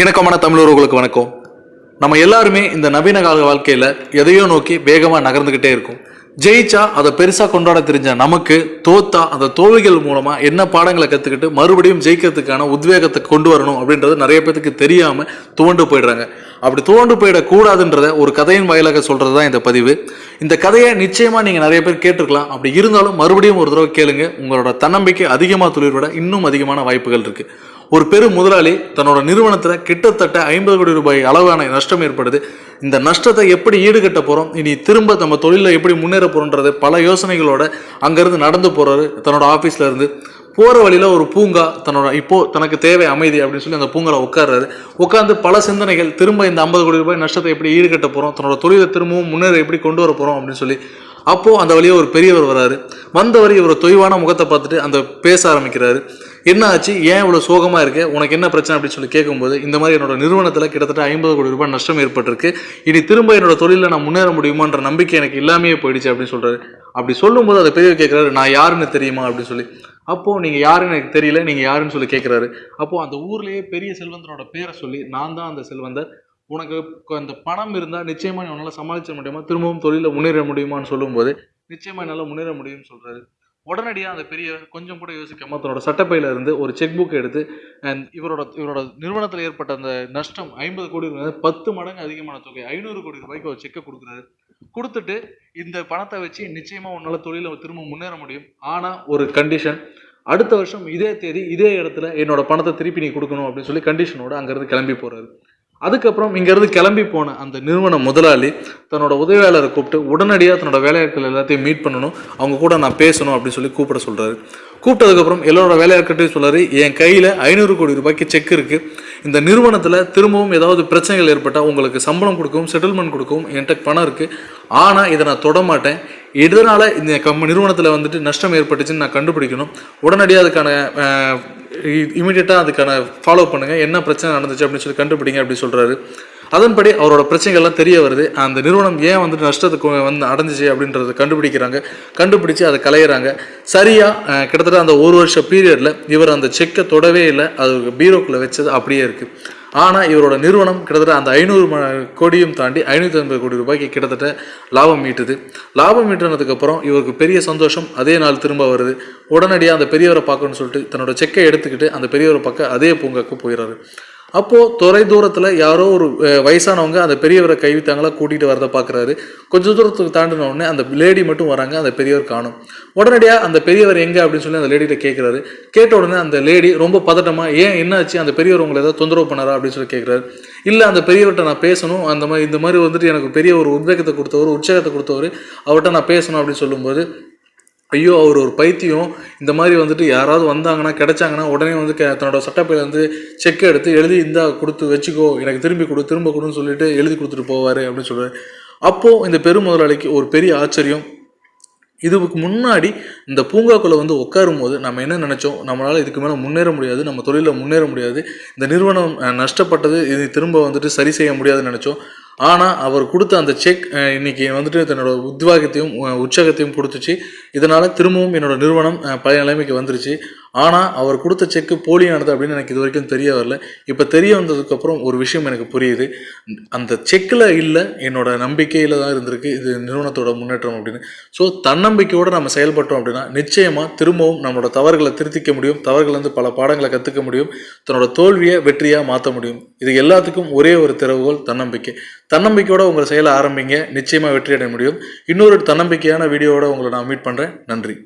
இணக்கமான தமிழர்களுக்கு வணக்கம். நம்ம எல்லாருமே இந்த நவீன கால வாழ்க்கையில் எதையோ நோக்கி வேகமாக நகர்ந்துக்கிட்டே இருக்கும். ஜெயிச்சா அதை பெருசாக கொண்டாட தெரிஞ்ச நமக்கு தோத்தா அந்த தோல்விகள் மூலமாக என்ன பாடங்களை கற்றுக்கிட்டு மறுபடியும் ஜெயிக்கிறதுக்கான உத்வேகத்தை கொண்டு வரணும் அப்படின்றது நிறைய பேத்துக்கு தெரியாமல் துவண்டு போயிடுறாங்க. அப்படி துவண்டு போயிடக்கூடாதுன்றத ஒரு கதையின் வாயிலாக சொல்கிறது தான் இந்த பதிவு. இந்த கதையை நிச்சயமாக நீங்கள் நிறைய பேர் கேட்டிருக்கலாம். அப்படி இருந்தாலும் மறுபடியும் ஒரு தடவை கேளுங்க. உங்களோட தன்னம்பிக்கை அதிகமாக துளிர்விட இன்னும் அதிகமான வாய்ப்புகள் இருக்குது ஒரு பெரும் முதலாளி தன்னோட நிறுவனத்தில் கிட்டத்தட்ட ஐம்பது கோடி ரூபாய் அளவான நஷ்டம் ஏற்படுது. இந்த நஷ்டத்தை எப்படி ஈடுகட்ட போகிறோம் இனி திரும்ப நம்ம தொழிலில் எப்படி முன்னேற போகிறோன்றது பல யோசனைகளோட அங்கேருந்து நடந்து போகிறாரு தன்னோட ஆஃபீஸில் இருந்து. போகிற வழியில் ஒரு பூங்கா தன்னோட இப்போது தனக்கு தேவை அமைதி அப்படின்னு சொல்லி அந்த பூங்காவில் உட்கார்றாரு. உட்காந்து பல சிந்தனைகள் திரும்ப இந்த ஐம்பது கோடி ரூபாய் நஷ்டத்தை எப்படி ஈடுகட்ட போகிறோம் தன்னோட தொழிலை திரும்பவும் முன்னேற எப்படி கொண்டு வர போகிறோம் அப்படின்னு சொல்லி அப்போது அந்த வழியாக ஒரு பெரியவர் வராரு. வந்தவர் இவர் தொய்வான முகத்தை பார்த்துட்டு அந்த பேச ஆரம்பிக்கிறாரு. என்ன ஆச்சு? ஏன் இவ்வளோ சோகமாக இருக்கு? உனக்கு என்ன பிரச்சனை அப்படின்னு சொல்லி கேட்கும்போது இந்த மாதிரி என்னோட நிறுவனத்தில் கிட்டத்தட்ட ஐம்பது கோடி ரூபாய் நஷ்டம் ஏற்பட்டிருக்கு. இனி திரும்ப என்னோட தொழிலில் நான் முன்னேற முடியுமான்ற நம்பிக்கை எனக்கு இல்லாமையே போயிடுச்சு அப்படின்னு சொல்கிறாரு அப்படி சொல்லும்போது அதை பெரிய கேட்குறாரு நான் யாருன்னு தெரியுமா? அப்படின்னு சொல்லி. அப்போது நீங்கள் யாருன்னு எனக்கு தெரியல நீங்கள் யாருன்னு சொல்லி கேட்குறாரு அப்போது அந்த ஊர்லேயே பெரிய செல்வந்தனோட பேரை சொல்லி நான் தான் அந்த செல்வந்தர். உனக்கு அந்த பணம் இருந்தால் நிச்சயமாக நீ உன்னால் சமாளிக்க முடியுமா? திரும்பவும் தொழிலில் முன்னேற முடியுமான்னு சொல்லும்போது நிச்சயமாக என்னால் முன்னேற முடியும்னு சொல்கிறாரு உடனடியாக அந்த பெரியவர் கொஞ்சம் கூட யோசிக்காம தன்னோட சட்டப்பையில இருந்து ஒரு செக் புக் எடுத்து அண்ட் இவரோட இவரோட நிறுவனத்தில் ஏற்பட்ட அந்த நஷ்டம் ஐம்பது கோடி ரூபாய் பத்து மடங்கு அதிகமான தொகை ஐநூறு கோடி ரூபாய்க்கு ஒரு செக்கை கொடுக்குறாரு. கொடுத்துட்டு இந்த பணத்தை வச்சு நிச்சயமாக உன்னால் தொழிலை திரும்ப முன்னேற முடியும். ஆனால் ஒரு கண்டிஷன் அடுத்த வருஷம் இதே தேதி இதே இடத்துல என்னோட பணத்தை திருப்பி நீ கொடுக்கணும் அப்படின்னு சொல்லி கண்டிஷனோட அங்கேருந்து கிளம்பி போகிறாரு அதுக்கப்புறம் இங்கேருந்து கிளம்பி போன அந்த நிறுவன முதலாளி தன்னோட உதவியாளரை கூப்பிட்டு உடனடியாக தன்னோட வேலையாட்கள் எல்லாத்தையும் மீட் பண்ணணும். அவங்க கூட நான் பேசணும் அப்படின்னு சொல்லி கூப்பிட சொல்கிறாரு கூப்பிட்டதுக்கப்புறம் எல்லாரோட வேலையாட்கிட்டையும் சொல்கிறாரு என் கையில் ஐநூறு கோடி ரூபாய்க்கு செக் இருக்குது இந்த நிறுவனத்தில் திரும்பவும் ஏதாவது பிரச்சனைகள் ஏற்பட்டால் உங்களுக்கு சம்பளம் கொடுக்கவும் செட்டில்மெண்ட் கொடுக்கவும் என்கிட்ட பணம் இருக்குது ஆனால் இதை நான் தொட எதனால் இந்த கம் நிறுவனத்தில் வந்துட்டு நஷ்டம் ஏற்பட்டுச்சுன்னு நான் கண்டுபிடிக்கணும். உடனடியாக அதுக்கான இமீடியட்டாக அதுக்கான ஃபாலோ பண்ணுங்கள் என்ன பிரச்சனை நடந்துச்சு அப்படின்னு சொல்லி கண்டுபிடிங்க அப்படின்னு சொல்கிறாரு அதன்படி அவரோட பிரச்சனைகள்லாம் தெரிய வருது. அந்த நிறுவனம் ஏன் வந்துட்டு நஷ்டத்துக்கு வந்து அடைஞ்சிச்சு அப்படின்றத கண்டுபிடிக்கிறாங்க. கண்டுபிடிச்சு அதை கலையிறாங்க சரியாக கிட்டத்தட்ட அந்த ஒரு வருஷ பீரியடில் இவர் அந்த செக்கை தொடவே இல்லை. அது பீரோக்குள்ளே வச்சது அப்படியே இருக்குது ஆனால் இவரோட நிறுவனம் கிட்டத்தட்ட அந்த ஐநூறு கோடியும் தாண்டி ஐநூற்றி ஐம்பது கோடி ரூபாய்க்கு கிட்டத்தட்ட லாபம் ஈட்டுது. லாபம் ஈட்டுனதுக்கப்புறம் இவருக்கு பெரிய சந்தோஷம் அதே நாள் திரும்ப வருது. உடனடியாக அந்த பெரியவரை பார்க்கணும்னு சொல்லிட்டு தன்னோட செக்கை எடுத்துக்கிட்டு அந்த பெரியவரை பார்க்க அதே பூங்காக்கு போயிடுறாரு அப்போது தொலை தூரத்தில் யாரோ ஒரு வயசானவங்க அந்த பெரியவரை கைவித்தாங்களா கூட்டிகிட்டு வரதை பார்க்குறாரு கொஞ்ச தூரத்துக்கு தாண்டின உடனே அந்த லேடி மட்டும் வராங்க அந்த பெரியவர் காணும். உடனடியாக அந்த பெரியவர் எங்கே அப்படின்னு சொல்லி அந்த லேடிகிட்ட கேட்குறாரு கேட்ட உடனே அந்த லேடி ரொம்ப பதட்டமாக ஏன் என்னாச்சு? அந்த பெரியவர் உங்களை ஏதாவது தொந்தரவு பண்ணாரா? அப்படின்னு சொல்லி கேட்குறாரு இல்லை அந்த பெரியவர்கிட்ட நான் பேசணும். அந்த மாதிரி இந்த மாதிரி வந்துட்டு எனக்கு பெரிய ஒரு உத்வேகத்தை கொடுத்தவர் உற்சாகத்தை கொடுத்தவர் அவர்கிட்ட நான் பேசணும் அப்படின்னு சொல்லும்போது ஐயோ அவர் ஒரு பைத்தியம். இந்த மாதிரி வந்துட்டு யாராவது வந்தாங்கன்னா கிடைச்சாங்கன்னா உடனே வந்து க- தன்னோட சட்டப்பையில வந்து செக் எடுத்து எழுதி இந்தா கொடுத்து வச்சுக்கோ. எனக்கு திரும்பி கொடு திரும்ப கொடுன்னு சொல்லிட்டு எழுதி கொடுத்துட்டு போவார் அப்படின்னு சொல்லுவார் அப்போது இந்த பெரும் முதலாளிக்கு ஒரு பெரிய ஆச்சரியம். இதுக்கு முன்னாடி இந்த பூங்காக்குள்ளே வந்து உட்காரும் போது நம்ம என்ன நினச்சோம்? நம்மளால் இதுக்கு மேலே முன்னேற முடியாது நம்ம தொழிலில் முன்னேற முடியாது. இந்த நிறுவனம் நஷ்டப்பட்டது இது திரும்ப வந்துட்டு சரி செய்ய முடியாதுன்னு நினச்சோம். ஆனால் அவர் கொடுத்த அந்த செக் இன்னைக்கு வந்துட்டு தன்னோட உத்வாகத்தையும் உற்சாகத்தையும் கொடுத்துச்சு. இதனால் திரும்பவும் என்னோட நிறுவனம் பழைய நிலைமைக்கு வந்துருச்சு. ஆனால் அவர் கொடுத்த செக்கு போலியானது அப்படின்னு எனக்கு இது வரைக்கும் தெரிய வரல. இப்போ தெரிய வந்ததுக்கப்புறம் ஒரு விஷயம் எனக்கு புரியுது. அந்த செக்கில் இல்லை என்னோட நம்பிக்கையில் தான் இருந்திருக்கு. இது நிறுவனத்தோட முன்னேற்றம் அப்படின்னு. ஸோ தன்னம்பிக்கையோடு நம்ம செயல்பட்டோம் அப்படின்னா நிச்சயமாக திரும்பவும் நம்மளோட தவறுகளை திருத்திக்க முடியும். தவறுகள் வந்து பல பாடங்களை கற்றுக்க முடியும். தன்னோட தோல்வியை வெற்றியாக மாற்ற முடியும். இது எல்லாத்துக்கும் ஒரே ஒரு திறவுகோல் தன்னம்பிக்கை. தன்னம்பிக்கையோட உங்கள் செயலை ஆரம்பிங்க. நிச்சயமாக வெற்றி அடைய முடியும். இன்னொரு தன்னம்பிக்கையான வீடியோவோட உங்களை நான் மீட் பண்ணுறேன் நன்றி.